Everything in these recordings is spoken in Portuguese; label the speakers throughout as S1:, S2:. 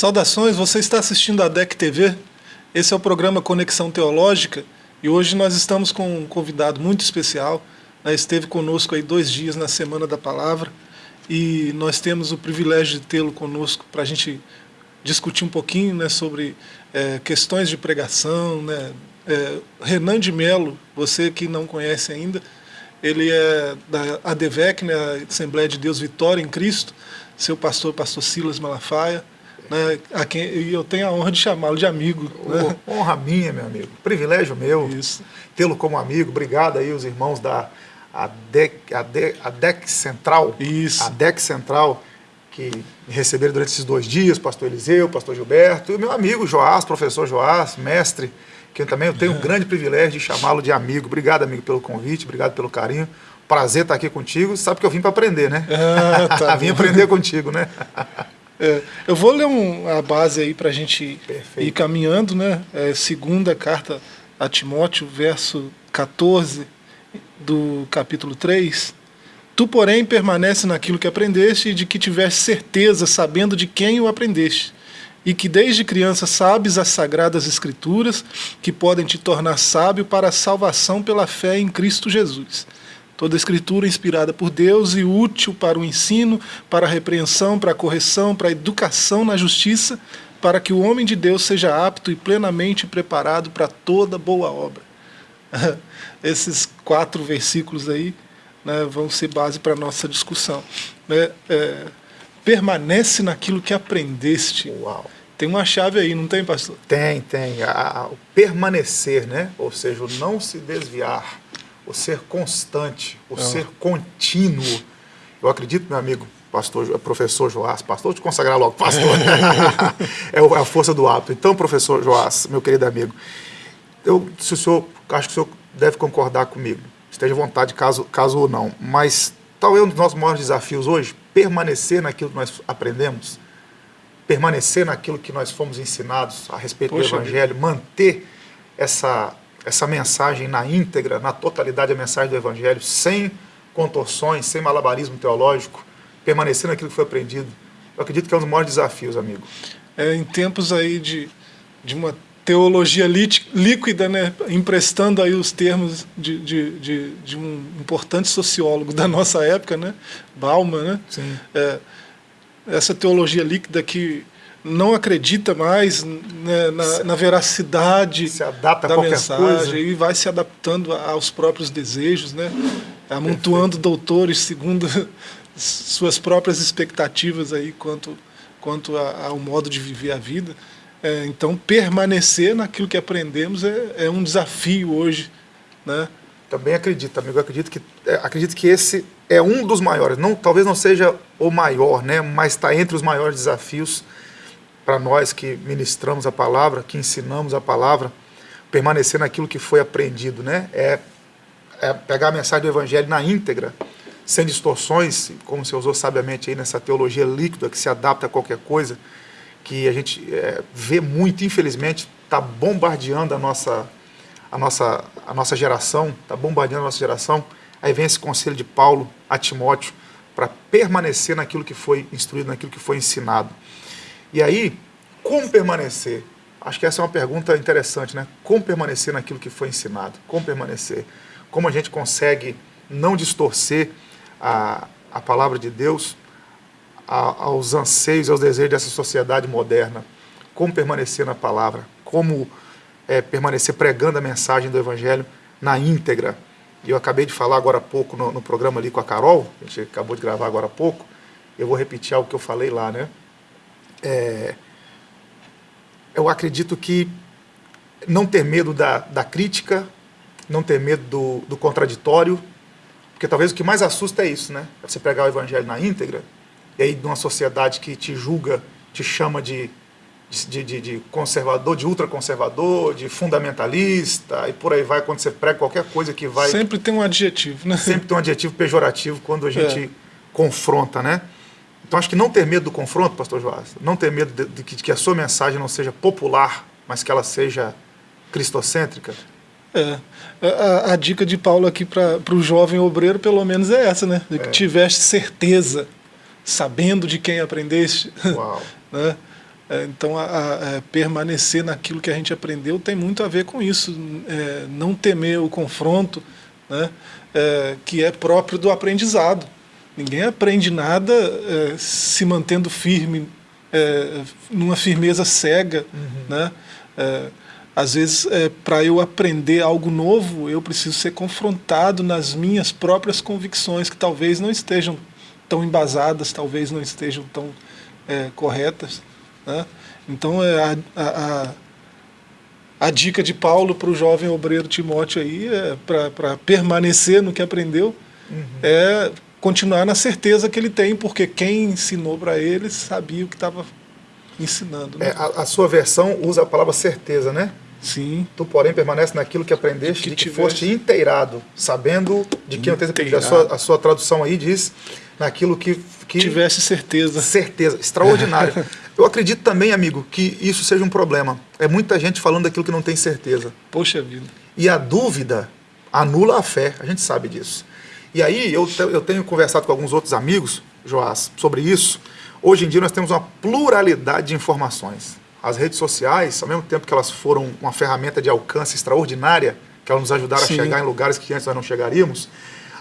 S1: Saudações, você está assistindo a DEC TV? Esse é o programa Conexão Teológica e hoje nós estamos com um convidado muito especial. Né? Esteve conosco aí dois dias na Semana da Palavra e nós temos o privilégio de tê-lo conosco para a gente discutir um pouquinho né, sobre é, questões de pregação. Né? É, Renan de Melo, você que não conhece ainda, ele é da ADVEC, né, Assembleia de Deus Vitória em Cristo, seu pastor, pastor Silas Malafaia, né, a quem eu tenho a honra de chamá-lo de amigo.
S2: Né? Honra minha, meu amigo, privilégio meu, tê-lo como amigo, obrigado aí os irmãos da ADEC, ADEC, ADEC Central,
S1: Isso.
S2: ADEC Central, que me receberam durante esses dois dias, pastor Eliseu, pastor Gilberto, e o meu amigo Joás, professor Joás, mestre, que eu também eu tenho o um grande privilégio de chamá-lo de amigo. Obrigado, amigo, pelo convite, obrigado pelo carinho. Prazer estar aqui contigo. Sabe que eu vim para aprender, né?
S1: Ah, tá
S2: vim aprender contigo, né?
S1: É, eu vou ler um, a base aí para a gente Perfeito. ir caminhando, né? É, segunda carta a Timóteo, verso 14 do capítulo 3. Tu, porém, permanece naquilo que aprendeste e de que tiveste certeza, sabendo de quem o aprendeste e que desde criança sabes as sagradas escrituras que podem te tornar sábio para a salvação pela fé em Cristo Jesus. Toda escritura inspirada por Deus e útil para o ensino, para a repreensão, para a correção, para a educação na justiça, para que o homem de Deus seja apto e plenamente preparado para toda boa obra. Esses quatro versículos aí né, vão ser base para a nossa discussão. É, é, permanece naquilo que aprendeste.
S2: Uau.
S1: Tem uma chave aí, não tem, pastor?
S2: Tem, tem. A, o permanecer, né? ou seja, o não se desviar, o ser constante, o não. ser contínuo. Eu acredito, meu amigo, pastor, professor Joás, pastor, te consagrar logo, pastor. é a força do hábito. Então, professor Joás, meu querido amigo, eu, se o senhor, acho que o senhor deve concordar comigo, esteja à vontade, caso, caso ou não, mas talvez um dos nossos maiores desafios hoje, permanecer naquilo que nós aprendemos, permanecer naquilo que nós fomos ensinados a respeito Poxa do Evangelho, Deus. manter essa, essa mensagem na íntegra, na totalidade da mensagem do Evangelho, sem contorções, sem malabarismo teológico, permanecer naquilo que foi aprendido. Eu acredito que é um dos maiores desafios, amigo.
S1: É, em tempos aí de, de uma teologia líquida, né, emprestando aí os termos de, de, de, de, um importante sociólogo da nossa época, né, Bauman, né, é, essa teologia líquida que não acredita mais né, na, na, veracidade da
S2: a
S1: mensagem
S2: coisa.
S1: e vai se adaptando aos próprios desejos, né, amontoando Perfeito. doutores segundo suas próprias expectativas aí quanto, quanto ao modo de viver a vida. É, então, permanecer naquilo que aprendemos é, é, um desafio hoje. Né?
S2: Também acredito, amigo. acredito que, é, acredito que esse é um dos maiores. Não, talvez não seja o maior, né? mas está entre os maiores desafios para nós que ministramos a palavra, que ensinamos a palavra, permanecer naquilo que foi aprendido. Né? É, é pegar a mensagem do Evangelho na íntegra, sem distorções, como você usou sabiamente aí nessa teologia líquida que se adapta a qualquer coisa, que a gente é, vê muito, infelizmente, está bombardeando a nossa, a, nossa, a nossa geração, está bombardeando a nossa geração. Aí vem esse conselho de Paulo a Timóteo para permanecer naquilo que foi instruído, naquilo que foi ensinado. E aí, como permanecer? Acho que essa é uma pergunta interessante, né? Como permanecer naquilo que foi ensinado? Como permanecer? Como a gente consegue não distorcer a, a palavra de Deus aos anseios, aos desejos dessa sociedade moderna. Como permanecer na palavra, como é, permanecer pregando a mensagem do Evangelho na íntegra. E eu acabei de falar agora há pouco no, no, programa ali com a Carol, a gente acabou de gravar agora há pouco, eu vou repetir algo que eu falei lá, né? É, eu acredito que não ter medo da, da crítica, não ter medo do, do contraditório, porque talvez o que mais assusta é isso, né? Você pregar o evangelho na íntegra, e aí numa sociedade que te julga, te chama de, de, de, de conservador, de ultraconservador, de fundamentalista, e por aí vai, quando você prega qualquer coisa que vai...
S1: Sempre tem um adjetivo, né?
S2: Sempre tem um adjetivo pejorativo quando a gente é. confronta, né? Então acho que não ter medo do confronto, pastor Joás, não ter medo de, de, de que a sua mensagem não seja popular, mas que ela seja cristocêntrica,
S1: é. A, a, dica de Paulo aqui para o jovem obreiro, pelo menos, é essa, né? De que é. tiveste certeza sabendo de quem aprendeste.
S2: Uau.
S1: né? É, então, a, a, é, permanecer naquilo que a gente aprendeu tem muito a ver com isso. É, não temer o confronto, né, é, que é próprio do aprendizado. Ninguém aprende nada é, se mantendo firme, é, numa firmeza cega. Uhum. Né? às vezes, para eu aprender algo novo, eu preciso ser confrontado nas minhas próprias convicções, que talvez não estejam tão embasadas, talvez não estejam tão corretas. Né? Então, é a, a, a, dica de Paulo para o jovem obreiro Timóteo aí, é para permanecer no que aprendeu, uhum. é continuar na certeza que ele tem, porque quem ensinou para ele sabia o que estava ensinando.
S2: Né? É, a, a, sua versão usa a palavra certeza, né?
S1: Sim.
S2: Tu, porém, permanece naquilo que aprendeste, que, de que foste inteirado, sabendo de que aprendido. A sua, a sua tradução aí diz naquilo que, que...
S1: Tivesse certeza.
S2: Certeza, extraordinário. Eu acredito também, amigo, que isso seja um problema. É muita gente falando daquilo que não tem certeza.
S1: Poxa vida.
S2: E a dúvida anula a fé, a gente sabe disso. E aí, eu, eu tenho conversado com alguns outros amigos, Joás, sobre isso. Hoje em dia nós temos uma pluralidade de informações. As redes sociais, ao mesmo tempo que elas foram uma ferramenta de alcance extraordinária, que elas nos ajudaram Sim. a chegar em lugares que antes nós não chegaríamos,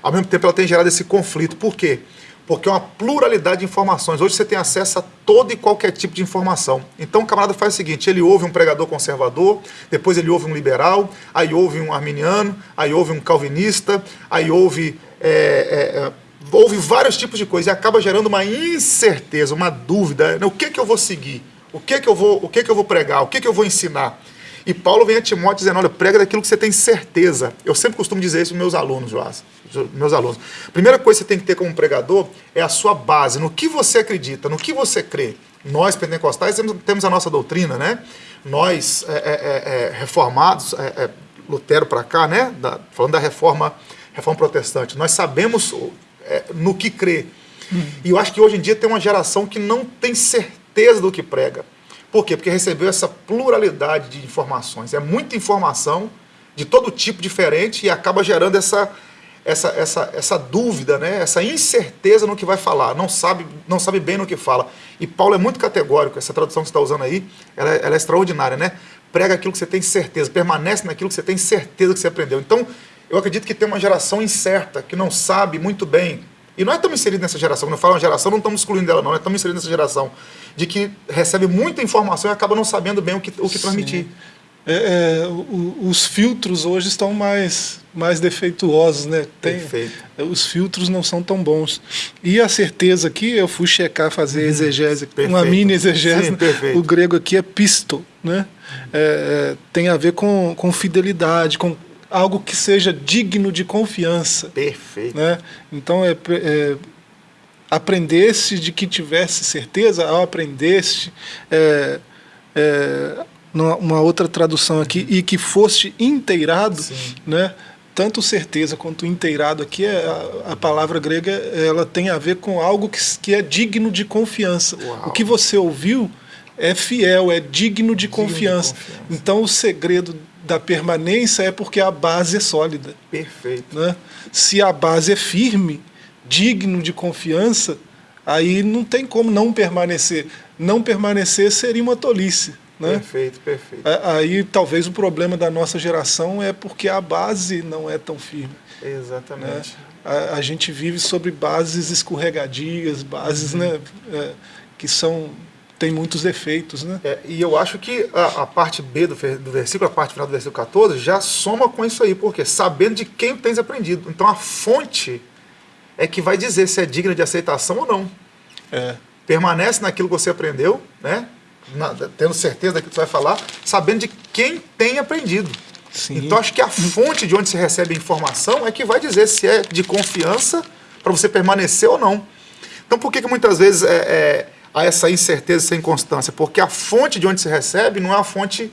S2: ao mesmo tempo ela tem gerado esse conflito. Por quê? Porque é uma pluralidade de informações. Hoje você tem acesso a todo e qualquer tipo de informação. Então o camarada faz o seguinte, ele ouve um pregador conservador, depois ele ouve um liberal, aí ouve um arminiano, aí ouve um calvinista, aí ouve... É, é, é ouve vários tipos de coisas e acaba gerando uma incerteza, uma dúvida. Né? O que, que eu vou seguir? O que, que eu vou, o que, que eu vou pregar? O que, que eu vou ensinar? E Paulo vem a Timóteo dizendo, olha, prega daquilo que você tem certeza. Eu sempre costumo dizer isso para meus alunos, Joás, meus alunos. Primeira coisa que você tem que ter como pregador é a sua base, no que você acredita, no que você crê. Nós, pentecostais, temos, a nossa doutrina, né? Nós, é, é, é, é reformados, é, é, Lutero para cá, né? Da, falando da reforma, reforma protestante, nós sabemos no que crê. Hum. E eu acho que hoje em dia tem uma geração que não tem certeza do que prega. Por quê? Porque recebeu essa pluralidade de informações. É muita informação de todo tipo diferente e acaba gerando essa, essa, essa, essa dúvida, né? essa incerteza no que vai falar, não sabe, não sabe bem no que fala. E Paulo é muito categórico, essa tradução que você está usando aí, ela, é, ela é extraordinária, né? Prega aquilo que você tem certeza, permanece naquilo que você tem certeza que você aprendeu. Então, eu acredito que tem uma geração incerta, que não sabe muito bem e nós estamos inseridos nessa geração, quando eu falo uma geração, não estamos excluindo dela não, nós estamos inseridos nessa geração de que recebe muita informação e acaba não sabendo bem o que, o que transmitir.
S1: É, é, o, os filtros hoje estão mais, mais defeituosos, né? Tem, Perfeito. Os filtros não são tão bons. E a certeza aqui, eu fui checar, fazer uhum. exegese, perfeito. uma mini exegese, Sim, o grego aqui é pisto, né? É, é, tem a ver com, com fidelidade, com algo que seja digno de confiança.
S2: Perfeito.
S1: Né? Então, é, é aprendesse de que tivesse certeza, ao aprendeste, é, é, uma outra tradução aqui, e que foste inteirado, Sim. né? tanto certeza quanto inteirado aqui, é, a, a, palavra grega ela tem a ver com algo que, que é digno de confiança. Uau. O que você ouviu é fiel, é digno de, digno confiança. de confiança. Então o segredo da permanência é porque a base é sólida.
S2: Perfeito.
S1: Né? Se a base é firme, digno de confiança, aí não tem como não permanecer. Não permanecer seria uma tolice. Né?
S2: Perfeito, perfeito.
S1: Aí talvez o problema da nossa geração é porque a base não é tão firme.
S2: Exatamente. Né?
S1: A, a, gente vive sobre bases escorregadias, bases uhum. né, é, que são tem muitos efeitos. Né?
S2: É, e eu acho que a, a parte B do, do, versículo, a parte final do versículo 14, já soma com isso aí, porque sabendo de quem tens aprendido. Então a fonte é que vai dizer se é digna de aceitação ou não.
S1: É.
S2: Permanece naquilo que você aprendeu, né? Na, tendo certeza daquilo que você vai falar, sabendo de quem tem aprendido. Sim. Então acho que a fonte de onde se recebe a informação é que vai dizer se é de confiança para você permanecer ou não. Então por que, que muitas vezes é, é a essa incerteza, essa inconstância, porque a fonte de onde se recebe não é a fonte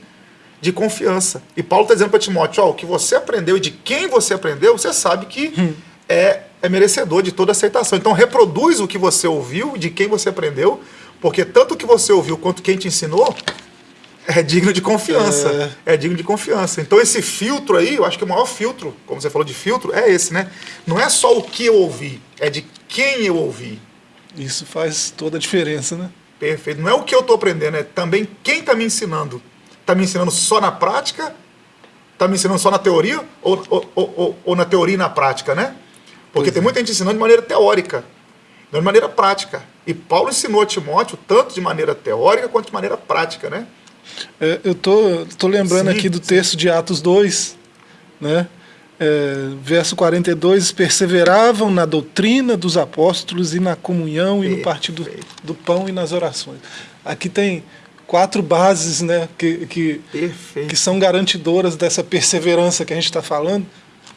S2: de confiança. E Paulo está dizendo para Timóteo, ó, o que você aprendeu e de quem você aprendeu, você sabe que hum. é, é merecedor de toda aceitação. Então reproduz o que você ouviu, de quem você aprendeu, porque tanto o que você ouviu quanto quem te ensinou é digno de confiança. É. é. digno de confiança. Então esse filtro aí, eu acho que o maior filtro, como você falou de filtro, é esse, né? Não é só o que eu ouvi, é de quem eu ouvi.
S1: Isso faz toda a diferença, né?
S2: Perfeito. Não é o que eu estou aprendendo, é também quem está me ensinando. Está me ensinando só na prática? Está me ensinando só na teoria? Ou, ou, ou, ou, na teoria e na prática, né? Porque pois tem é. muita gente ensinando de maneira teórica, não de maneira prática. E Paulo ensinou a Timóteo tanto de maneira teórica quanto de maneira prática, né?
S1: É, eu tô, tô lembrando sim, aqui do texto de Atos 2, né? É, verso 42, perseveravam na doutrina dos apóstolos e na comunhão e no partir do, do pão e nas orações. Aqui tem quatro bases né, que, que, que são garantidoras dessa perseverança que a gente está falando.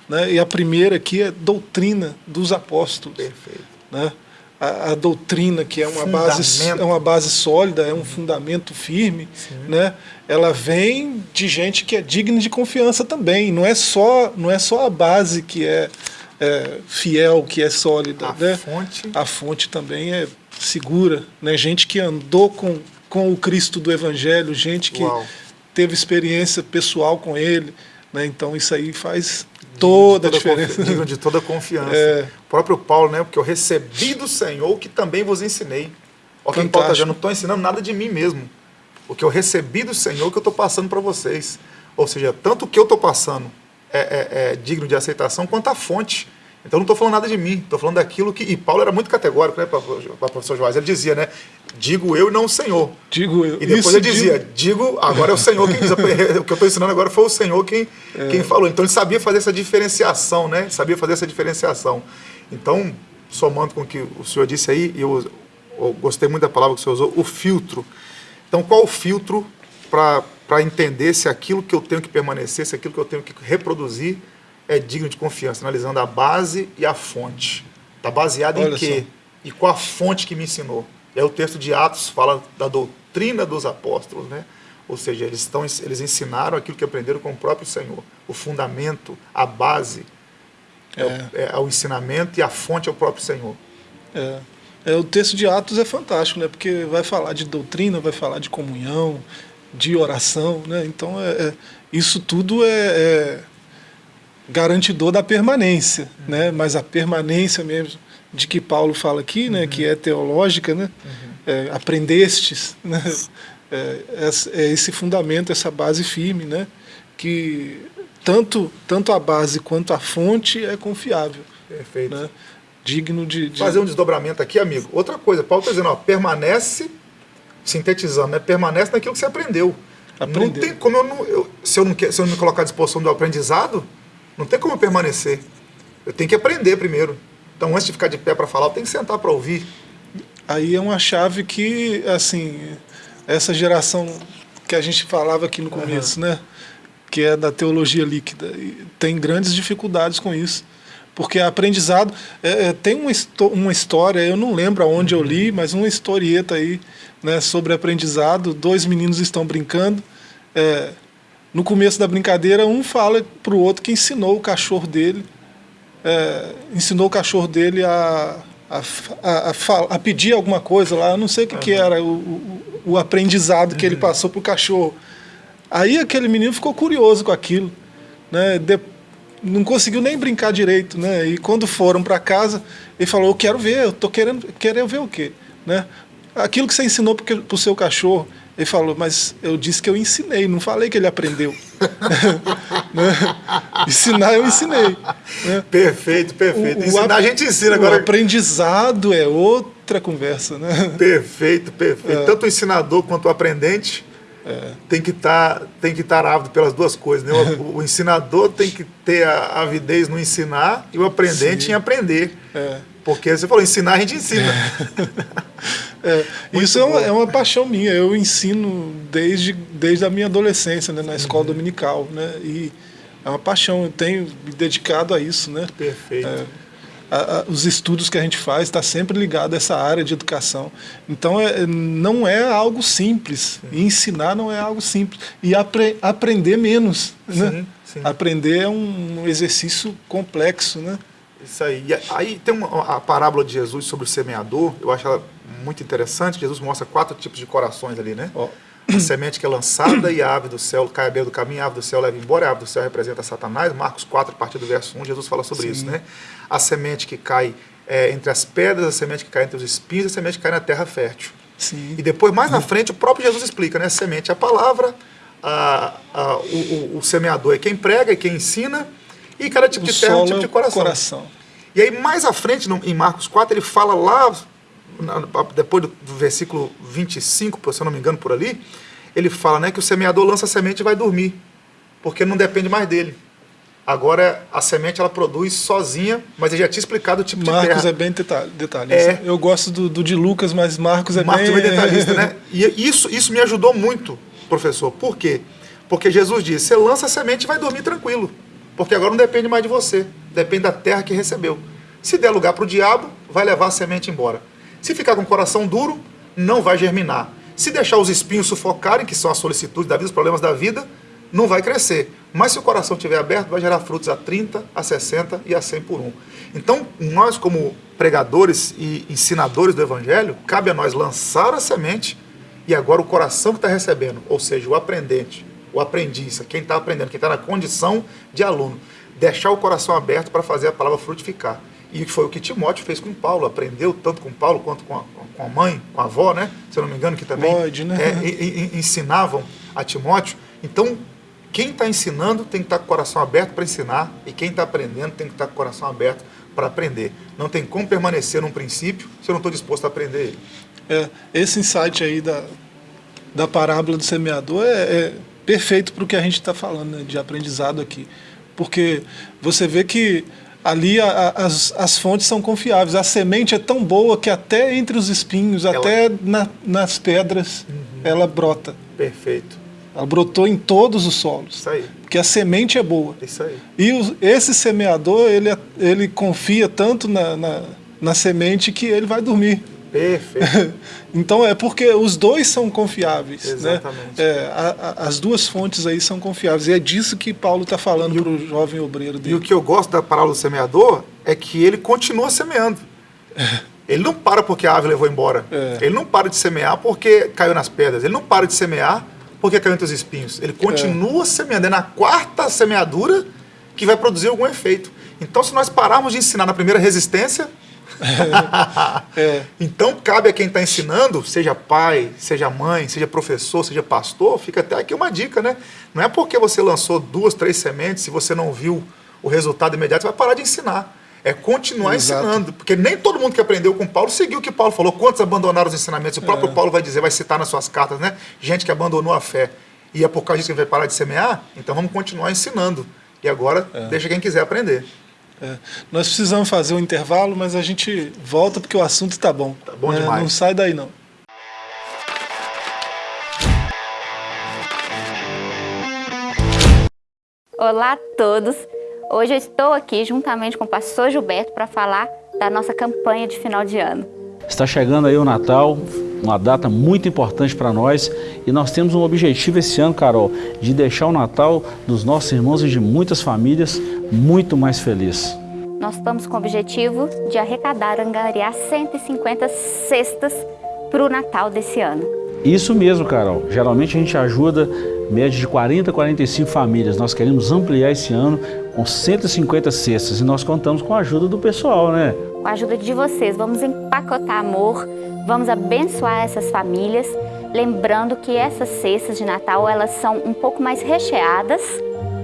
S1: Né? E a primeira aqui é doutrina dos apóstolos. Perfeito. Né? A, a, doutrina, que é uma, base, é uma base sólida, é um fundamento firme, né? Ela vem de gente que é digna de confiança também. Não é só, não é só a base que é, é fiel, que é sólida. A, né?
S2: fonte.
S1: a fonte também é segura. Né? Gente que andou com, com o Cristo do Evangelho, gente que Uau. teve experiência pessoal com ele. Né? Então isso aí faz toda, toda a diferença.
S2: Digno de toda confiança. É. O próprio Paulo, né? Porque eu recebi do Senhor que também vos ensinei. Olha quem Paulo está dizendo, não estou ensinando nada de mim mesmo. O que eu recebi do Senhor que eu estou passando para vocês. Ou seja, tanto o que eu estou passando é, é, é, digno de aceitação quanto a fonte. Então não estou falando nada de mim, estou falando daquilo que. E Paulo era muito categórico, né, para o professor Joás? Ele dizia, né? Digo eu e não o Senhor.
S1: Digo eu.
S2: E depois Isso, ele dizia, digo... digo, agora é o Senhor quem diz. o que eu estou ensinando agora foi o Senhor quem, é. quem falou. Então ele sabia fazer essa diferenciação, né? Sabia fazer essa diferenciação. Então, somando com o que o senhor disse aí, eu, eu gostei muito da palavra que o senhor usou, o filtro. Então, qual o filtro para entender se aquilo que eu tenho que permanecer, se aquilo que eu tenho que reproduzir é digno de confiança, analisando a base e a fonte. Está baseado Olha em quê? Só. E qual a fonte que me ensinou? É o texto de Atos fala da doutrina dos apóstolos, né? Ou seja, eles, estão, eles ensinaram aquilo que aprenderam com o próprio Senhor. O fundamento, a base é, é, é o ensinamento e a fonte é o próprio Senhor.
S1: É. é. O texto de Atos é fantástico, né? Porque vai falar de doutrina, vai falar de comunhão, de oração, né? Então, é, é isso tudo é, garantidor da permanência, uhum. né? mas a permanência mesmo de que Paulo fala aqui, né? que é teológica, né? Uhum. É, aprendestes, né? É, é, esse fundamento, essa base firme, né? que tanto, tanto a base quanto a fonte é confiável.
S2: Perfeito.
S1: Né? Digno de, de,
S2: Fazer um desdobramento aqui, amigo. Outra coisa, Paulo está dizendo, ó, permanece, sintetizando, né? permanece naquilo que você aprendeu. Não tem como eu não. Eu, se, eu não se eu não me colocar à disposição do aprendizado, não tem como eu permanecer. Eu tenho que aprender primeiro. Então, antes de ficar de pé para falar, eu tenho que sentar para ouvir.
S1: Aí é uma chave que, assim, essa geração que a gente falava aqui no começo, uhum. né? Que é da teologia líquida, tem grandes dificuldades com isso. Porque aprendizado. É, é, tem uma, uma história, eu não lembro aonde eu li, mas uma historieta aí né, sobre aprendizado. Dois meninos estão brincando. É, no começo da brincadeira, um fala para o outro que ensinou o cachorro dele, é, ensinou o cachorro dele a, a, a, a, pedir alguma coisa lá, eu não sei o que, uhum. que era, o, o, o, aprendizado que ele uhum. passou para o cachorro. Aí aquele menino ficou curioso com aquilo, né? De, não conseguiu nem brincar direito, né? E quando foram para casa, ele falou: "Eu quero ver, eu tô querendo, querendo ver o quê?", né? Aquilo que você ensinou para o seu cachorro. Ele falou, mas eu disse que eu ensinei, não falei que ele aprendeu. né? Ensinar eu ensinei. Né?
S2: Perfeito, perfeito. O, Ensinar a gente ensina agora.
S1: O aprendizado é outra conversa, né?
S2: Perfeito, perfeito. É. Tanto o ensinador quanto o aprendente é. tem que estar tá, tem que estar ávido pelas duas coisas. Né? O, o, ensinador tem que ter a avidez no ensinar e o aprendente Sim. em aprender. É. Porque você falou, ensinar a gente ensina.
S1: É, isso é uma, é uma, paixão minha. Eu ensino desde, desde a minha adolescência, né, na escola uhum. dominical. Né, e é uma paixão, eu tenho me dedicado a isso. Né,
S2: Perfeito.
S1: A, a, os estudos que a gente faz está sempre ligado a essa área de educação. Então é, não é algo simples. E ensinar não é algo simples. E apre, aprender menos. Sim, né? Sim. Aprender é um exercício complexo. Né?
S2: Isso aí. E aí tem uma, a parábola de Jesus sobre o semeador, eu acho ela muito interessante. Jesus mostra quatro tipos de corações ali, né? Oh. A semente que é lançada e a ave do céu cai à beira do caminho, a ave do céu leva embora, a ave do céu representa Satanás. Marcos 4, a partir do verso 1, Jesus fala sobre Sim. isso, né? A semente que cai é, entre as pedras, a semente que cai entre os espinhos, a semente que cai na terra fértil. Sim. E depois, mais na frente, o próprio Jesus explica, né? A semente é a palavra, a, a, o, o, o, semeador é quem prega, é quem ensina, e cada tipo o de terra é um tipo de coração.
S1: coração.
S2: E aí, mais à frente, no, em Marcos 4, ele fala lá, depois do, versículo 25, se eu não me engano, por ali, ele fala né, que o semeador lança a semente e vai dormir, porque não depende mais dele. Agora a semente ela produz sozinha, mas ele já tinha explicado o tipo
S1: Marcos
S2: de terra.
S1: Marcos é bem detalhista. É. Eu gosto do, do, de Lucas, mas Marcos é
S2: Marcos
S1: bem...
S2: é bem detalhista, né? E isso, isso me ajudou muito, professor. Por quê? Porque Jesus disse, você lança a semente e vai dormir tranquilo. Porque agora não depende mais de você, depende da terra que recebeu. Se der lugar para o diabo, vai levar a semente embora. Se ficar com o coração duro, não vai germinar. Se deixar os espinhos sufocarem, que são as solicitudes da vida, os problemas da vida, não vai crescer. Mas se o coração estiver aberto, vai gerar frutos a 30, a 60 e a 100 por um. Então, nós como pregadores e ensinadores do Evangelho, cabe a nós lançar a semente e agora o coração que está recebendo, ou seja, o aprendente, o aprendiz, quem está aprendendo, quem está na condição de aluno, deixar o coração aberto para fazer a palavra frutificar. E foi o que Timóteo fez com Paulo, aprendeu tanto com Paulo quanto com a, com a mãe, com a avó, né? Se eu não me engano, que também
S1: Lloyd, né?
S2: é, e, e, ensinavam a Timóteo. Então, quem está ensinando tem que estar tá com o coração aberto para ensinar, e quem está aprendendo tem que estar tá com o coração aberto para aprender. Não tem como permanecer num princípio se eu não estou disposto a aprender ele.
S1: É, esse insight aí da, da parábola do semeador é, é perfeito para o que a gente está falando né, de aprendizado aqui. Porque você vê que ali a, a, as, as fontes são confiáveis. A semente é tão boa que até entre os espinhos, ela... até na, nas pedras, uhum. ela brota.
S2: Perfeito.
S1: Ela brotou em todos os solos.
S2: Isso aí.
S1: Porque a semente é boa.
S2: Isso aí.
S1: E esse semeador, ele, ele confia tanto na, na, na semente que ele vai dormir.
S2: Perfeito.
S1: então é porque os dois são confiáveis.
S2: Né? Exatamente.
S1: Né? É, a, a, as duas fontes aí são confiáveis. E é disso que Paulo está falando para o jovem obreiro dele.
S2: E o que eu gosto da parábola do semeador é que ele continua semeando. Ele não para porque a ave levou embora. É. Ele não para de semear porque caiu nas pedras. Ele não para de semear porque caiu entre os espinhos. Ele continua é. semeando. É na quarta semeadura que vai produzir algum efeito. Então, se nós pararmos de ensinar na primeira resistência, é. Então, cabe a quem está ensinando, seja pai, seja mãe, seja professor, seja pastor, fica até aqui uma dica, né? Não é porque você lançou duas, três sementes, se você não viu o resultado imediato, você vai parar de ensinar. É continuar Exato. ensinando, porque nem todo mundo que aprendeu com Paulo seguiu o que Paulo falou. Quantos abandonaram os ensinamentos? O próprio é. Paulo vai dizer, vai citar nas suas cartas, né? Gente que abandonou a fé. E é por causa disso que ele vai parar de semear? Então vamos continuar ensinando. E agora, é. deixa quem quiser aprender.
S1: É. Nós precisamos fazer um intervalo, mas a gente volta porque o assunto está bom.
S2: Tá bom é, demais.
S1: Não sai daí não.
S3: Olá a todos. Hoje eu estou aqui juntamente com o pastor Gilberto para falar da nossa campanha de final de ano.
S4: Está chegando aí o Natal, uma data muito importante para nós e nós temos um objetivo esse ano, Carol, de deixar o Natal dos nossos irmãos e de muitas famílias muito mais feliz.
S3: Nós estamos com o objetivo de arrecadar, angariar 150 cestas para o Natal desse ano.
S4: Isso mesmo, Carol. Geralmente a gente ajuda média de 40 a 45 famílias. Nós queremos ampliar esse ano com 150 cestas e nós contamos com a ajuda do pessoal, né?
S3: Com a ajuda de vocês, vamos empacotar amor, vamos abençoar essas famílias, lembrando que essas cestas de Natal, elas são um pouco mais recheadas,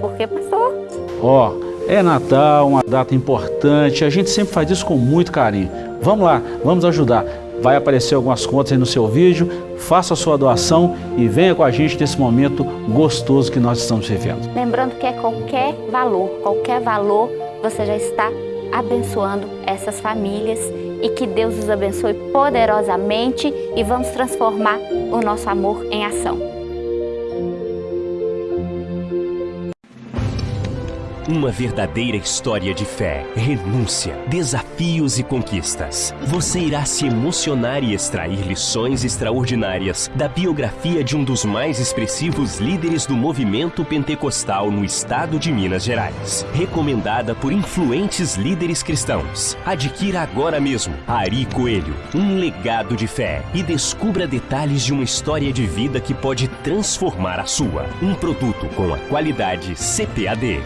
S3: porque, pastor?
S4: Ó, oh, é Natal, uma data importante, a gente sempre faz isso com muito carinho. Vamos lá, vamos ajudar. Vai aparecer algumas contas aí no seu vídeo, faça a sua doação e venha com a gente nesse momento gostoso que nós estamos vivendo.
S3: Lembrando que é qualquer valor, qualquer valor, você já está abençoando essas famílias e que Deus os abençoe poderosamente e vamos transformar o nosso amor em ação.
S5: Uma verdadeira história de fé, renúncia, desafios e conquistas. Você irá se emocionar e extrair lições extraordinárias da biografia de um dos mais expressivos líderes do movimento pentecostal no estado de Minas Gerais. Recomendada por influentes líderes cristãos. Adquira agora mesmo Ari Coelho, um legado de fé e descubra detalhes de uma história de vida que pode transformar a sua. Um produto com a qualidade CPAD.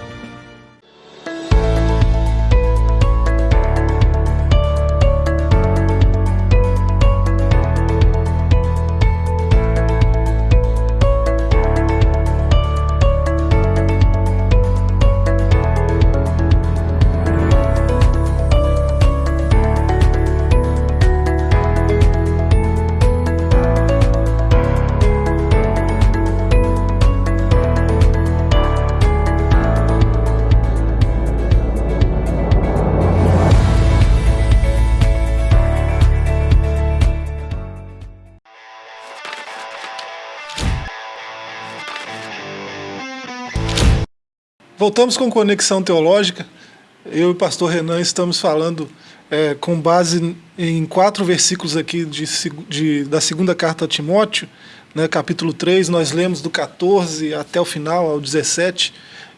S1: Voltamos com Conexão Teológica. Eu e o pastor Renan estamos falando é, com base em quatro versículos aqui de, de, da segunda carta a Timóteo, né, capítulo 3, nós lemos do 14 até o final, ao 17,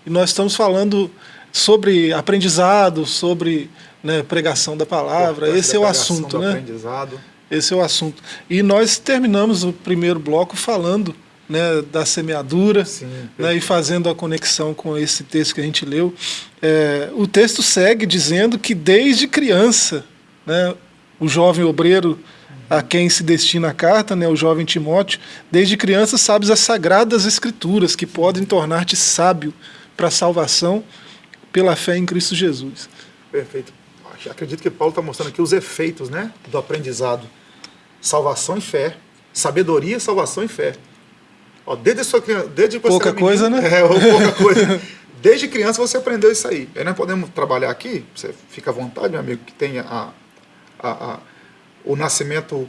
S1: e nós estamos falando sobre aprendizado, sobre né, pregação da palavra. Esse é o assunto, né?
S2: Aprendizado.
S1: Esse é o assunto. E nós terminamos o primeiro bloco falando né, da semeadura Sim, né, e fazendo a conexão com esse texto que a gente leu. É, o texto segue dizendo que desde criança, né, o jovem obreiro a quem se destina a carta, né, o jovem Timóteo, desde criança sabes as sagradas escrituras que podem tornar-te sábio para a salvação pela fé em Cristo Jesus.
S2: Perfeito. Acredito que Paulo está mostrando aqui os efeitos né, do aprendizado. Salvação e fé. Sabedoria, salvação e fé. Ó, desde sua desde
S1: pouca coisa,
S2: menino,
S1: né?
S2: É, pouca coisa. Desde criança você aprendeu isso aí. Aí nós podemos trabalhar aqui, você fica à vontade, meu amigo, que tenha a, a, a o nascimento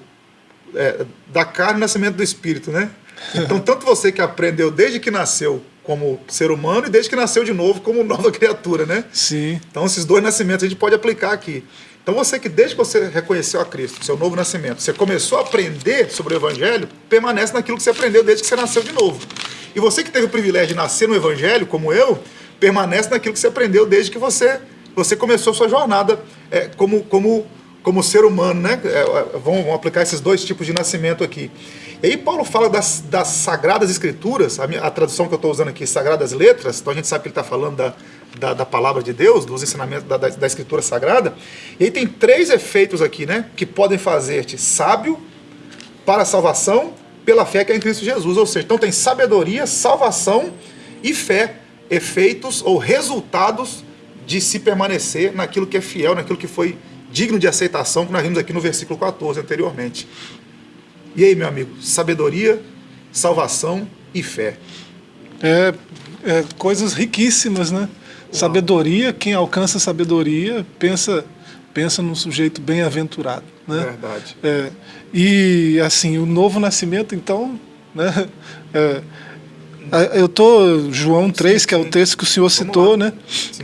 S2: é, da carne e o nascimento do espírito, né? Então, tanto você que aprendeu desde que nasceu como ser humano e desde que nasceu de novo como nova criatura, né?
S1: Sim.
S2: Então, esses dois nascimentos a gente pode aplicar aqui. Então você que desde que você reconheceu a Cristo, seu novo nascimento, você começou a aprender sobre o Evangelho, permanece naquilo que você aprendeu desde que você nasceu de novo. E você que teve o privilégio de nascer no Evangelho, como eu, permanece naquilo que você aprendeu desde que você, você começou sua jornada é, como, como, como ser humano, né? É, é vamos, vamos, aplicar esses dois tipos de nascimento aqui. E aí Paulo fala das, das Sagradas Escrituras, a, minha, a tradução que eu estou usando aqui, Sagradas Letras, então a gente sabe que ele está falando da, da, da, palavra de Deus, dos ensinamentos da, da, da, Escritura Sagrada. E aí tem três efeitos aqui, né? Que podem fazer-te sábio para a salvação pela fé que é em Cristo Jesus. Ou seja, então tem sabedoria, salvação e fé, efeitos ou resultados de se permanecer naquilo que é fiel, naquilo que foi digno de aceitação, que nós vimos aqui no versículo 14 anteriormente. E aí, meu amigo, sabedoria, salvação e fé.
S1: É, é coisas riquíssimas, né? Sabedoria, quem alcança sabedoria pensa pensa num sujeito bem-aventurado, né?
S2: Verdade.
S1: É, e assim o novo nascimento, então, né? É, eu tô João 3, sim, que é o texto que o senhor citou, né?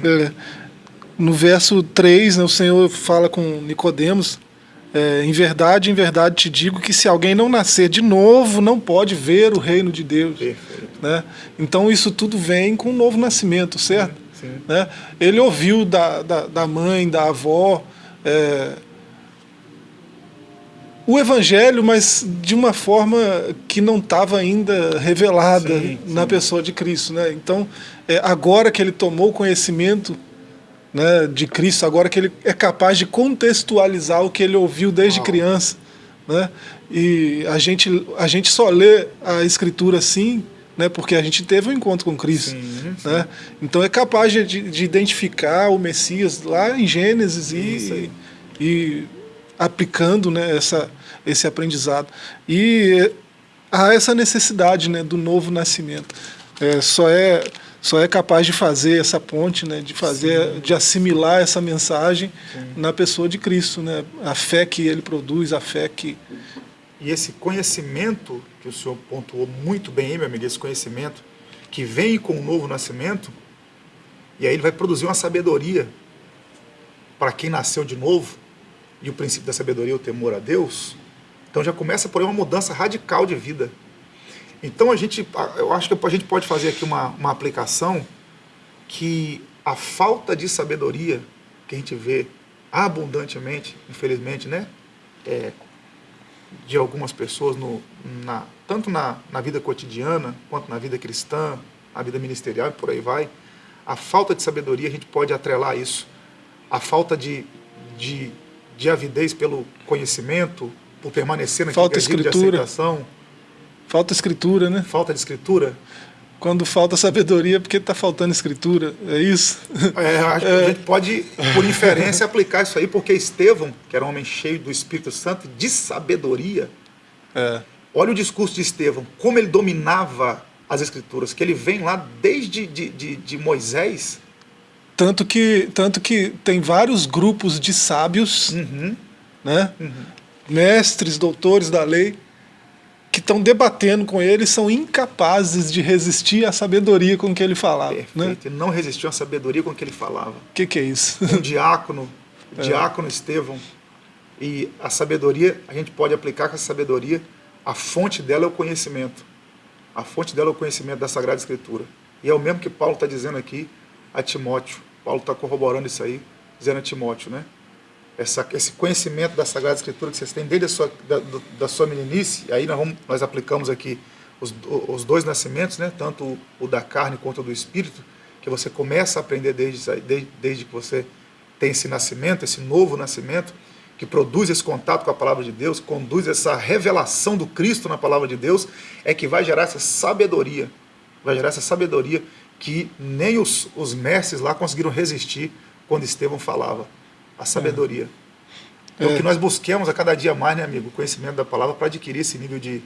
S1: É, no verso 3, né, o Senhor fala com Nicodemos, é, em verdade, em verdade te digo que se alguém não nascer de novo, não pode ver o reino de Deus.
S2: Perfeito.
S1: Né? Então isso tudo vem com o novo nascimento, certo? Né? Ele ouviu da, da, da mãe, da avó, é, o evangelho, mas de uma forma que não estava ainda revelada sim, na pessoa de Cristo. Né? Então, é, agora que ele tomou conhecimento né, de Cristo, agora que ele é capaz de contextualizar o que ele ouviu desde criança. Né? E a gente, a gente só lê a Escritura assim né, porque a gente teve um encontro com Cristo. Sim, sim. Né? Então é capaz de, de, identificar o Messias lá em Gênesis e, e, aplicando né, essa, esse aprendizado. E há essa necessidade né, do novo nascimento. É, só, é, só é capaz de fazer essa ponte, né, de fazer, sim. de assimilar essa mensagem na pessoa de Cristo, né, a fé que ele produz, a fé que
S2: e esse conhecimento, que o senhor pontuou muito bem aí, meu amigo, esse conhecimento, que vem com o novo nascimento, e aí ele vai produzir uma sabedoria para quem nasceu de novo, e o princípio da sabedoria é o temor a Deus, então já começa por aí uma mudança radical de vida. Então a gente, eu acho que a gente pode fazer aqui uma, uma aplicação que a falta de sabedoria que a gente vê abundantemente, infelizmente, né? É, de algumas pessoas, no, na, tanto na, na vida cotidiana, quanto na vida cristã, na vida ministerial e por aí vai, a falta de sabedoria, a gente pode atrelar isso. A falta de, de, de avidez pelo conhecimento, por permanecer naquilo
S1: falta escritura.
S2: de aceitação.
S1: Falta escritura, né?
S2: Falta de escritura.
S1: Quando falta sabedoria, é porque está faltando escritura, é isso?
S2: É, acho que é. a gente pode, por inferência, aplicar isso aí, porque Estevão, que era um homem cheio do Espírito Santo, de sabedoria,
S1: é.
S2: olha o discurso de Estevão, como ele dominava as escrituras, que ele vem lá desde de, de, de Moisés.
S1: Tanto que, tanto que tem vários grupos de sábios,
S2: uhum.
S1: né?
S2: Uhum.
S1: mestres, doutores da lei, que estão debatendo com ele são incapazes de resistir à sabedoria com que ele falava. Né?
S2: Perfeito. Né? Não resistiu à sabedoria com que ele falava. O
S1: que, que, é isso?
S2: Um diácono, o é. diácono Estevão. E a sabedoria, a gente pode aplicar com essa sabedoria, a fonte dela é o conhecimento. A fonte dela é o conhecimento da Sagrada Escritura. E é o mesmo que Paulo está dizendo aqui a Timóteo. Paulo está corroborando isso aí, dizendo a Timóteo, né? Essa, esse conhecimento da Sagrada Escritura que vocês têm desde a sua, da, da sua meninice, aí nós, vamos, nós aplicamos aqui os, os dois nascimentos, né, tanto o, o, da carne quanto o do espírito, que você começa a aprender desde, desde, desde que você tem esse nascimento, esse novo nascimento, que produz esse contato com a palavra de Deus, conduz essa revelação do Cristo na palavra de Deus, é que vai gerar essa sabedoria, vai gerar essa sabedoria que nem os, os mestres lá conseguiram resistir quando Estevão falava a sabedoria. É, é o que nós busquemos a cada dia mais, né, amigo? O conhecimento da palavra para adquirir esse nível de,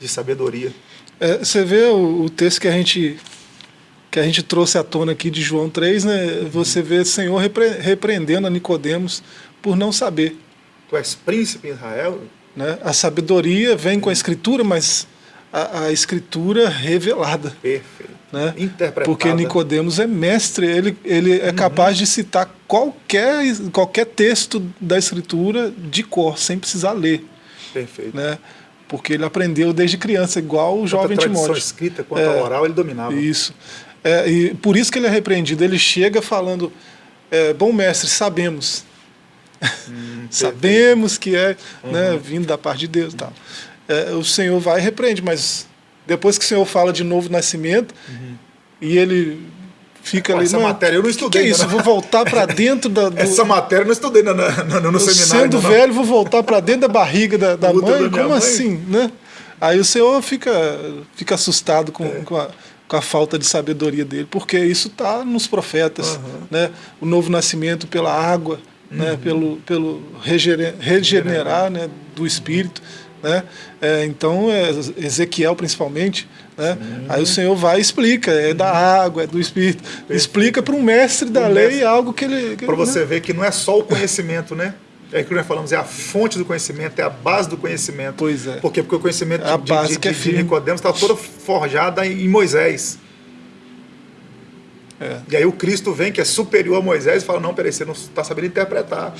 S2: de sabedoria.
S1: É, você vê o, o, texto que a gente que a gente trouxe à tona aqui de João 3, né? Você vê o Senhor repre, repreendendo a Nicodemos por não saber.
S2: Tu és príncipe em Israel?
S1: Né? A sabedoria vem com a escritura, mas a, a escritura revelada.
S2: Perfeito.
S1: Né? Porque Nicodemos é mestre, ele, ele é uhum. capaz de citar qualquer, qualquer texto da escritura de cor, sem precisar ler.
S2: Perfeito.
S1: Né? Porque ele aprendeu desde criança, igual o Quanto jovem a Timóteo.
S2: escrita quanto é, oral ele dominava.
S1: Isso. É, e por isso que ele é repreendido. Ele chega falando, é, bom mestre, sabemos. Hum, sabemos que é uhum. né, vindo da parte de Deus. Tal. É, o Senhor vai e repreende, mas depois que o Senhor fala de novo nascimento, uhum. e ele fica Pô, ali.
S2: Essa matéria eu não estudei.
S1: Que, que é isso? Vou voltar para dentro da.
S2: Do... Essa matéria eu não estudei no, no, no seminário.
S1: Sendo não. velho, vou voltar para dentro da barriga da, da mãe? Como mãe? assim? Né? Aí o Senhor fica, fica assustado com, é. com, a, com a falta de sabedoria dele, porque isso está nos profetas. Uhum. Né? O novo nascimento pela água, né? uhum. né? pelo, pelo regenerar, regenerar né? do espírito. Né? É, então, é, Ezequiel principalmente, né? aí o Senhor vai e explica, é da água, é do Espírito. Perfeito. Explica para um mestre da lei mestre. algo que ele...
S2: Para você né? ver que não é só o conhecimento, né? É que nós falamos, é a fonte do conhecimento, é a base do conhecimento.
S1: Pois é.
S2: Por quê? Porque o conhecimento
S1: é a de, base
S2: de,
S1: que
S2: é de Nicodemos está toda forjada em Moisés. É. E aí o Cristo vem, que é superior a Moisés, e fala, não, peraí, você não está sabendo interpretar.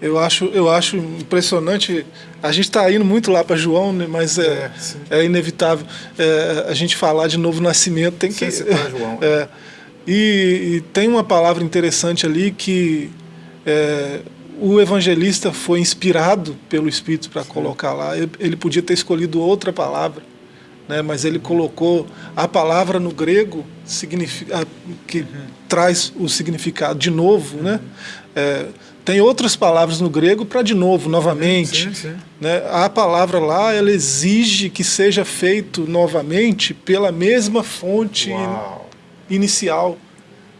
S1: Eu acho, eu acho impressionante. A gente está indo muito lá para João, né, mas é, é, é inevitável é, a gente falar de novo nascimento. Tem que
S2: citar João.
S1: É, e, e, tem uma palavra interessante ali que é, o evangelista foi inspirado pelo Espírito para colocar lá. Ele podia ter escolhido outra palavra, né, mas ele colocou a palavra no grego significa, que uhum. traz o significado de novo, né? Tem outras palavras no grego para de novo, novamente. Sim, sim. Né? A palavra lá, ela exige que seja feito novamente pela mesma fonte Uau. inicial.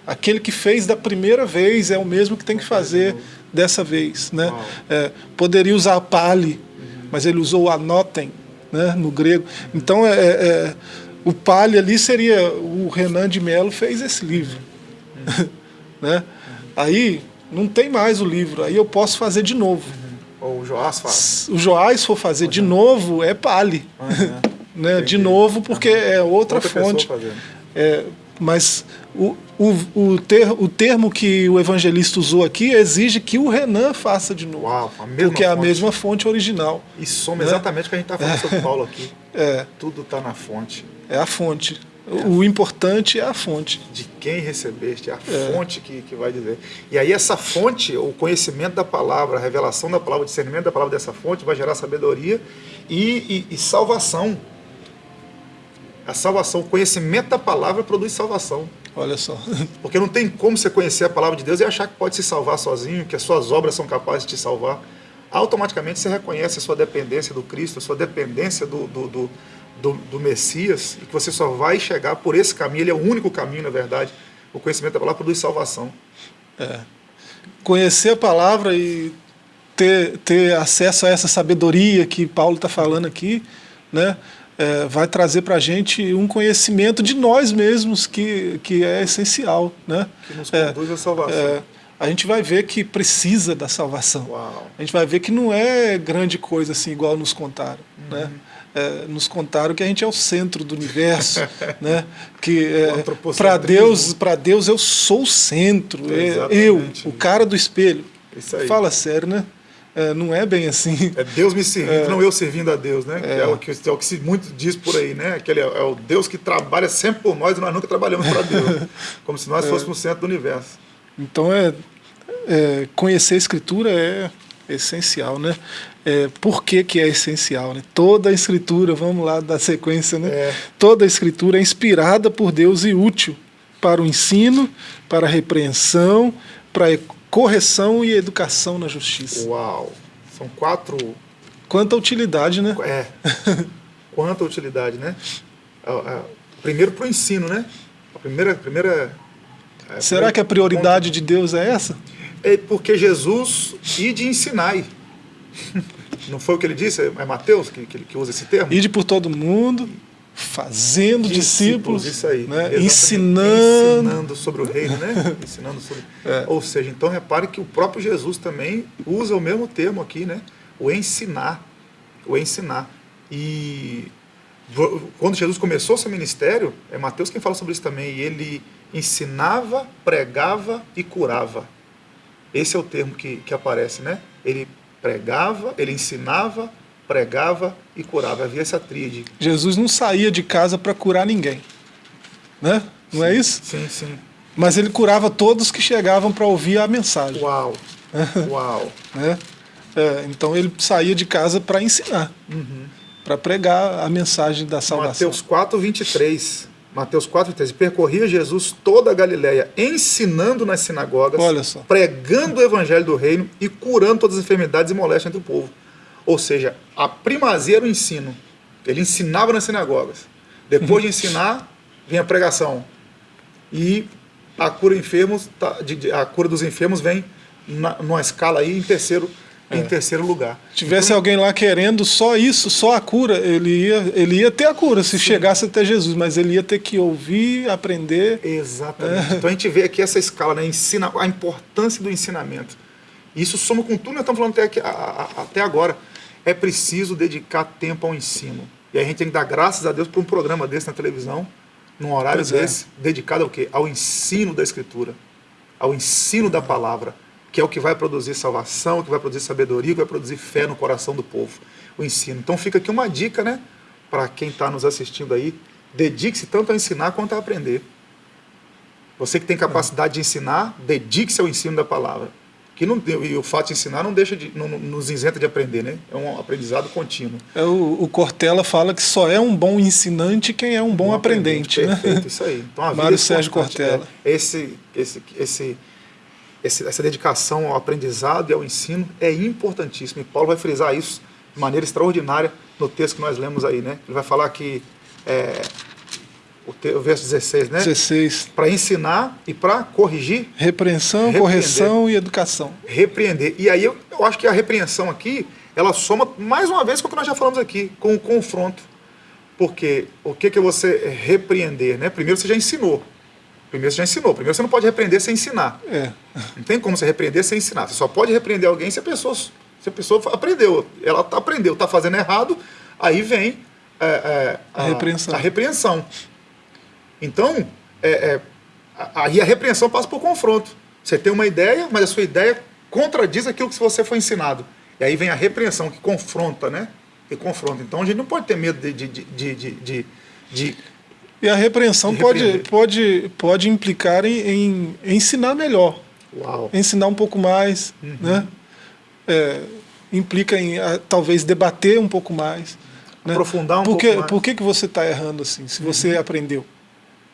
S1: Aquele que fez da primeira vez é o mesmo que tem que fazer dessa vez. Né? É, poderia usar pali, uhum. mas ele usou anotem né, no grego. Então, é, é, é, o pali ali seria... O Renan de Mello fez esse livro. Uhum. né? Aí, não tem mais o livro, aí eu posso fazer de novo.
S2: Uhum. Ou o Joás faz.
S1: O Joás for fazer uhum. de novo, é Pali. Uhum. né? De novo, porque é outra, outra fonte. É, mas o, o, o, ter, o termo que o evangelista usou aqui exige que o Renan faça de novo.
S2: Uau,
S1: porque fonte. é a mesma fonte original.
S2: E soma né? exatamente o que a gente está falando é. sobre Paulo aqui.
S1: É.
S2: Tudo está na fonte.
S1: É a fonte. O importante é a fonte.
S2: De quem recebeste, é a é. fonte que, que vai dizer. E aí essa fonte, o conhecimento da palavra, a revelação da palavra, o discernimento da palavra dessa fonte vai gerar sabedoria e, e, e salvação. A salvação, o conhecimento da palavra produz salvação.
S1: Olha só.
S2: Porque não tem como você conhecer a palavra de Deus e achar que pode se salvar sozinho, que as suas obras são capazes de te salvar. Automaticamente você reconhece a sua dependência do Cristo, a sua dependência do, do, do do, do, Messias e que você só vai chegar por esse caminho, ele é o único caminho, na verdade. O conhecimento da palavra produz salvação.
S1: É. Conhecer a palavra e ter, ter acesso a essa sabedoria que Paulo está falando aqui, né, é, vai trazer para a gente um conhecimento de nós mesmos que, que é essencial. Né?
S2: Que nos conduz é, à salvação. É,
S1: a gente vai ver que precisa da salvação.
S2: Uau.
S1: A gente vai ver que não é grande coisa assim, igual nos contaram.
S2: Uhum.
S1: Né? É, nos contaram que a gente é o centro do universo, né? que é, para Deus, para Deus eu sou o centro, é, eu, o cara do espelho.
S2: Isso aí.
S1: Fala sério, né? É, não é bem assim.
S2: É Deus me servindo, não eu servindo a Deus, né? Que é, o que, é o que se muito diz por aí, né? Aquele é, é o Deus que trabalha sempre por nós e nós nunca trabalhamos para Deus. Como se nós fôssemos o centro do universo.
S1: Então é, é, conhecer a escritura é essencial, né? É, por que, que é essencial? Né? Toda a escritura, vamos lá da sequência, né?
S2: É.
S1: Toda a escritura é inspirada por Deus e útil para o ensino, para a repreensão, para a correção e educação na justiça.
S2: Uau! São quatro.
S1: Quanta utilidade, né?
S2: É. Quanta utilidade, né? A- a- Primeiro para o ensino, né? A primeira. primeira é,
S1: Será que a prioridade de Deus é essa?
S2: É porque Jesus e de ensinai. Não foi o que ele disse? É Mateus que, que, que usa esse termo?
S1: Ide por todo mundo, fazendo discípulos,
S2: isso aí.
S1: né? Ensinando.
S2: ensinando sobre o reino, né? ensinando sobre.
S1: É.
S2: Ou seja, então repare que o próprio Jesus também usa o mesmo termo aqui, né? O ensinar, o ensinar. E quando Jesus começou seu ministério, é Mateus quem fala sobre isso também. E ele ensinava, pregava e curava. Esse é o termo que, que aparece, né? Ele pregava, ele ensinava, pregava e curava. Havia essa tríade.
S1: Jesus não saía de casa para curar ninguém. Né? Não é isso?
S2: Sim, sim.
S1: Mas ele curava todos que chegavam para ouvir a mensagem.
S2: Uau! Uau!
S1: Né? É, então ele saía de casa para ensinar, para pregar a mensagem da salvação.
S2: Mateus 4, 23. Mateus 4, 23. Percorria Jesus toda a Galiléia, ensinando nas sinagogas, pregando o evangelho do reino e curando todas as enfermidades e moléstias entre o povo. Ou seja, a primazia era o ensino. Ele ensinava nas sinagogas. Depois de ensinar, vinha a pregação. E a cura, enfermos, tá- a cura dos enfermos vem na, numa escala aí em terceiro, em terceiro lugar.
S1: Se tivesse alguém lá querendo só isso, só a cura, ele ia, ele ia ter a cura se chegasse até Jesus, mas ele ia ter que ouvir, aprender.
S2: Exatamente. Então a gente vê aqui essa escala, né? Ensina, a importância do ensinamento. Isso soma com tudo que nós estamos falando até, aqui- a- a- até agora. É preciso dedicar tempo ao ensino. E a gente tem que dar graças a Deus por um programa desse na televisão, num horário
S1: Pois é.
S2: desse, dedicado ao quê? Ao ensino da Escritura, ao ensino da palavra, que é o que vai produzir salvação, que vai produzir sabedoria, que vai produzir fé no coração do povo. O ensino. Então fica aqui uma dica, né? Para quem está nos assistindo aí, dedique-se tanto a ensinar quanto a aprender. Você que tem capacidade de ensinar, dedique-se ao ensino da palavra. Que não, e o fato de ensinar não deixa de, não, nos isenta de aprender, né? É um aprendizado contínuo.
S1: É, o, o Cortella fala que só é um bom ensinante quem é um bom, aprendente. né?
S2: Perfeito, isso aí. Então, a vida
S1: Mário
S2: é
S1: Sérgio
S2: importante,
S1: Cortella.
S2: é. Esse, esse, esse, esse- essa dedicação ao aprendizado e ao ensino é importantíssima. E Paulo vai frisar isso de maneira extraordinária no texto que nós lemos aí, né? Ele vai falar que é, o, te- o verso 16, né?
S1: 16.
S2: Para ensinar e para corrigir
S1: Repreensão,
S2: Repreender.
S1: correção e educação.
S2: repreender. E aí eu, eu acho que a repreensão aqui, ela soma mais uma vez com o que nós já falamos aqui, com o confronto. Porque o que, que você repreender? Né? Primeiro você já ensinou. Primeiro você já ensinou. Primeiro você não pode repreender sem ensinar.
S1: É.
S2: Não tem como você repreender sem ensinar. Você só pode repreender alguém se a pessoa, se a pessoa aprendeu. Ela tá- aprendeu, está fazendo errado, aí vem é, é,
S1: A repreensão.
S2: A repreensão. Então, é, é, a- aí a repreensão passa por confronto. Você tem uma ideia, mas a sua ideia contradiz aquilo que você foi ensinado. E aí vem a repreensão, que confronta, né? Que confronta. Então a gente não pode ter medo de, de, de, de, de- de-
S1: E a repreensão pode, pode, pode implicar em, em ensinar melhor,
S2: Uau!
S1: ensinar um pouco mais,
S2: Uhum.
S1: né? É, implica em ah, talvez debater um pouco mais. né?
S2: Aprofundar um
S1: por
S2: pouco mais. Uhum.
S1: Por que, que você está errando assim, se você aprendeu?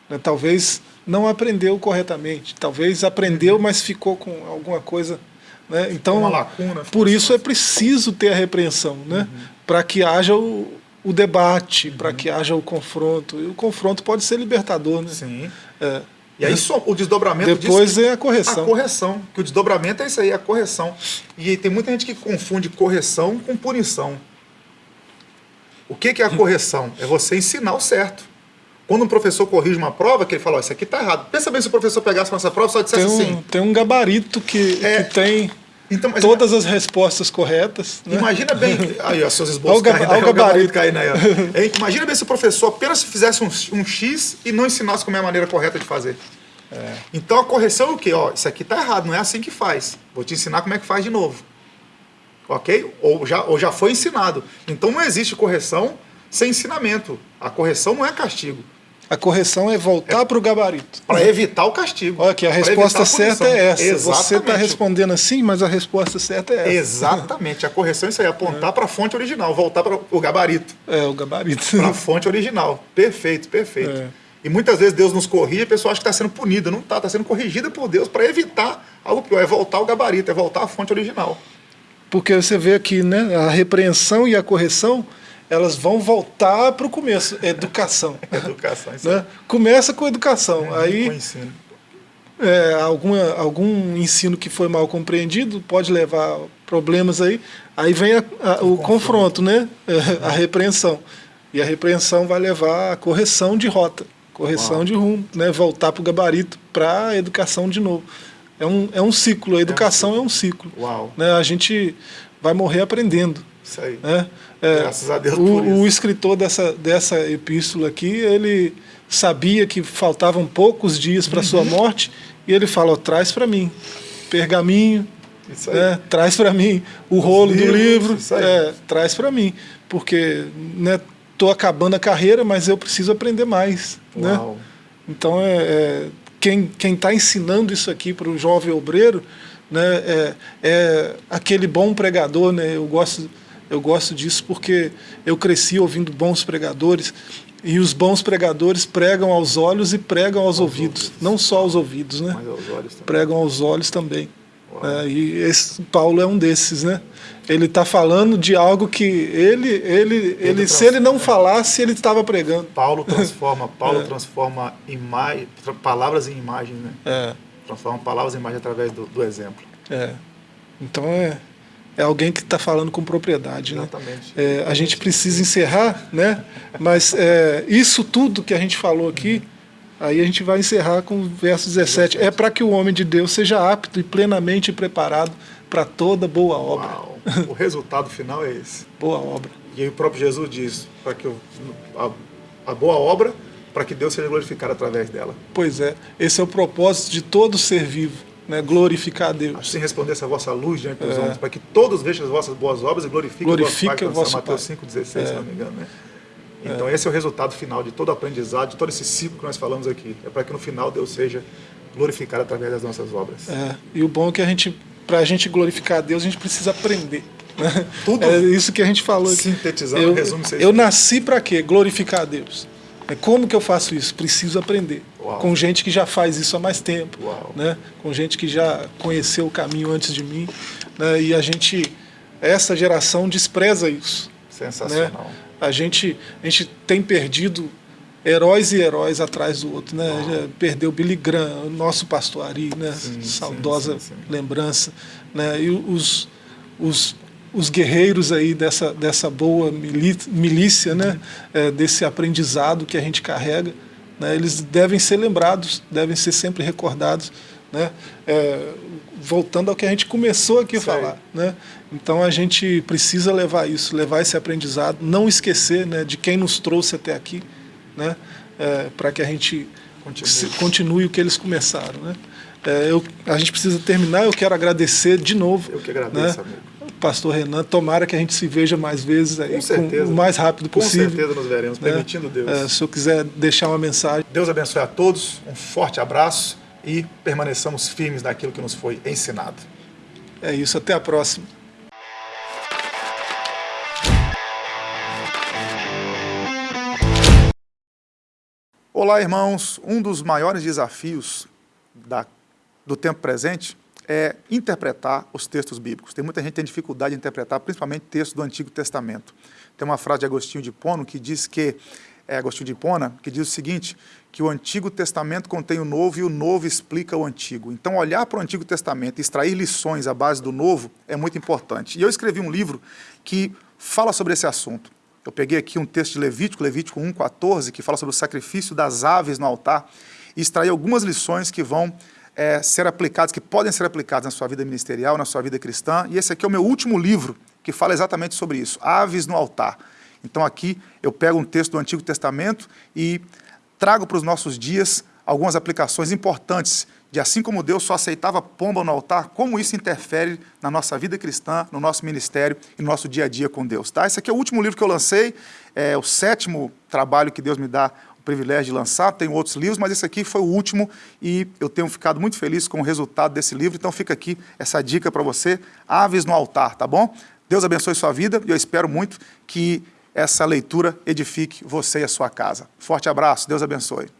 S1: Né? Talvez não aprendeu corretamente, talvez aprendeu, mas ficou com alguma coisa. Né? Então,
S2: Uhum. Uma lacuna,
S1: por isso é preciso ter a repreensão, né?
S2: Uhum.
S1: para que haja o, o debate, para que haja o confronto. E o confronto pode ser libertador. Né?
S2: Sim.
S1: É.
S2: E aí só o desdobramento
S1: Depois
S2: disso,
S1: é a correção.
S2: A correção. Que o desdobramento é isso aí, a correção. E tem muita gente que confunde correção com punição. O que, que é a correção? É você ensinar o certo. Quando um professor corrige uma prova, que ele fala, oh, isso aqui está errado. Pensa bem se o professor pegasse nossa prova e só dissesse
S1: tem um,
S2: assim.
S1: Tem um gabarito que, é, que tem então, todas as respostas corretas.
S2: Né? Imagina bem. Aí, ó, seus esboços caindo, o gabarito. gabarito caindo aí. Imagina bem se o professor apenas fizesse um, um, X e não ensinasse como é a maneira correta de fazer. É. Então a correção é o quê? Ó, isso aqui está errado, não é assim que faz. Vou te ensinar como é que faz de novo. Ok? Ou já, ou já foi ensinado. Então não existe correção sem ensinamento. A correção não é castigo.
S1: A correção é voltar é, para o gabarito.
S2: Para evitar o castigo.
S1: Olha aqui, a resposta a certa é essa. Exatamente. Você está respondendo assim, mas a resposta certa é essa.
S2: Exatamente. A correção é isso aí, apontar é. para a fonte original, voltar para o gabarito.
S1: É, o gabarito.
S2: Para a fonte original. Perfeito, perfeito. É. E muitas vezes Deus nos corrige e a pessoa acha que está sendo punida. Não está, está sendo corrigida por Deus para evitar algo pior. É voltar ao gabarito, é voltar à fonte original.
S1: Porque você vê aqui, né, a repreensão e a correção elas vão voltar para o começo, educação.
S2: educação, isso
S1: né? Começa com educação. É, aí, com ensino. É, alguma, algum ensino que foi mal compreendido pode levar problemas aí. Aí vem a, a, o, o confronto, confronto, né? a repreensão. E a repreensão vai levar a correção de rota, correção Uau. de rumo, né? voltar para o gabarito para a educação de novo. É um, é um ciclo, a educação é um ciclo. É um ciclo.
S2: Uau.
S1: Né? A gente vai morrer aprendendo.
S2: Isso aí.
S1: Né?
S2: É, Graças a Deus
S1: o, por isso. O escritor dessa, dessa epístola aqui, ele sabia que faltavam poucos dias para uhum. sua morte, e ele fala, oh, traz para mim pergaminho, né, traz para mim o Os rolo livros, do livro, é, traz para mim, porque estou né, acabando a carreira, mas eu preciso aprender mais. Né? Então, é, é, quem está ensinando isso aqui para o jovem obreiro né, é, é aquele bom pregador, né, eu gosto eu gosto disso porque eu cresci ouvindo bons pregadores e os bons pregadores pregam aos olhos e pregam aos, aos ouvidos. ouvidos. Não só aos ouvidos, né? Mas aos olhos também. Pregam aos olhos também. É, e esse Paulo é um desses, né? Ele está falando de algo que ele, ele, ele, ele se ele não falasse, ele estava pregando.
S2: Paulo transforma, Paulo é. transforma imagem, palavras em imagens, né?
S1: É.
S2: Transforma palavras em imagens através do, do exemplo.
S1: É. Então é, é alguém que está falando com propriedade.
S2: Né? Exatamente.
S1: É, a gente precisa encerrar, né? mas é, isso tudo que a gente falou aqui, aí a gente vai encerrar com o verso 17. É para que o homem de Deus seja apto e plenamente preparado para toda boa obra. Uau.
S2: O resultado final é esse.
S1: boa obra.
S2: E aí o próprio Jesus diz, para que a, a boa obra, para que Deus seja glorificado através dela.
S1: Pois é, esse é o propósito de todo ser vivo né, glorificar a Deus.
S2: Assim resplandece a vossa luz diante dos é. homens, para que todos vejam as vossas boas obras e glorifiquem
S1: Glorifique
S2: o vosso Pai. Mateus 5,16, é. se não me engano. Né? Então é. esse é o resultado final de todo o aprendizado, de todo esse ciclo que nós falamos aqui. É para que no final Deus seja glorificado através das nossas obras.
S1: É. E o bom é que a gente, para a gente glorificar a Deus, a gente precisa aprender. Né? Tudo é isso que a gente falou aqui.
S2: Sintetizando, eu, resumo
S1: Eu nasci para quê? Glorificar a Deus. É como que eu faço isso? Preciso aprender. Uau. Com gente que já faz isso há mais tempo,
S2: Uau.
S1: né? Com gente que já conheceu o caminho antes de mim, né? E a gente, essa geração despreza isso.
S2: Sensacional. Né?
S1: A gente, a gente tem perdido heróis e heróis atrás do outro, né? Perdeu Billy Graham, o nosso pastor Ari, né? Sim, Saudosa sim, sim, lembrança, né? E os, os os guerreiros aí dessa, dessa boa milícia, né? É, desse aprendizado que a gente carrega, né? eles devem ser lembrados, devem ser sempre recordados, né? É, voltando ao que a gente começou aqui a falar. Né? Então a gente precisa levar isso, levar esse aprendizado, não esquecer né, de quem nos trouxe até aqui, né? É, para que a gente continue. continue. o que eles começaram. Né? É, eu, a gente precisa terminar, eu quero agradecer de novo.
S2: Eu que agradeço, né? amigo
S1: pastor Renan. Tomara que a gente se veja mais vezes aí, o mais rápido possível.
S2: Com certeza nos veremos, né? permitindo Deus.
S1: É, se eu quiser deixar uma mensagem.
S2: Deus abençoe a todos, um forte abraço e permaneçamos firmes naquilo que nos foi ensinado.
S1: É isso, até a próxima.
S2: Olá, irmãos. Um dos maiores desafios da, do tempo presente é interpretar os textos bíblicos. Tem muita gente que tem dificuldade de interpretar, principalmente textos do Antigo Testamento. Tem uma frase de Agostinho de Pono que diz que, é Agostinho de Hipona, que diz o seguinte, que o Antigo Testamento contém o Novo e o Novo explica o Antigo. Então, olhar para o Antigo Testamento e extrair lições à base do Novo é muito importante. E eu escrevi um livro que fala sobre esse assunto. Eu peguei aqui um texto de Levítico, Levítico 1,14, que fala sobre o sacrifício das aves no altar, e extraí algumas lições que vão é, ser aplicadas, que podem ser aplicadas na sua vida ministerial, na sua vida cristã. E esse aqui é o meu último livro que fala exatamente sobre isso, Aves no Altar. Então aqui eu pego um texto do Antigo Testamento e trago para os nossos dias algumas aplicações importantes de assim como Deus só aceitava pomba no altar, como isso interfere na nossa vida cristã, no nosso ministério e no nosso dia a dia com Deus. Tá? Esse aqui é o último livro que eu lancei, é o sétimo trabalho que Deus me dá privilégio de lançar, tenho outros livros, mas esse aqui foi o último e eu tenho ficado muito feliz com o resultado desse livro, então fica aqui essa dica para você, Aves no Altar, tá bom? Deus abençoe sua vida e eu espero muito que essa leitura edifique você e a sua casa. Forte abraço, Deus abençoe.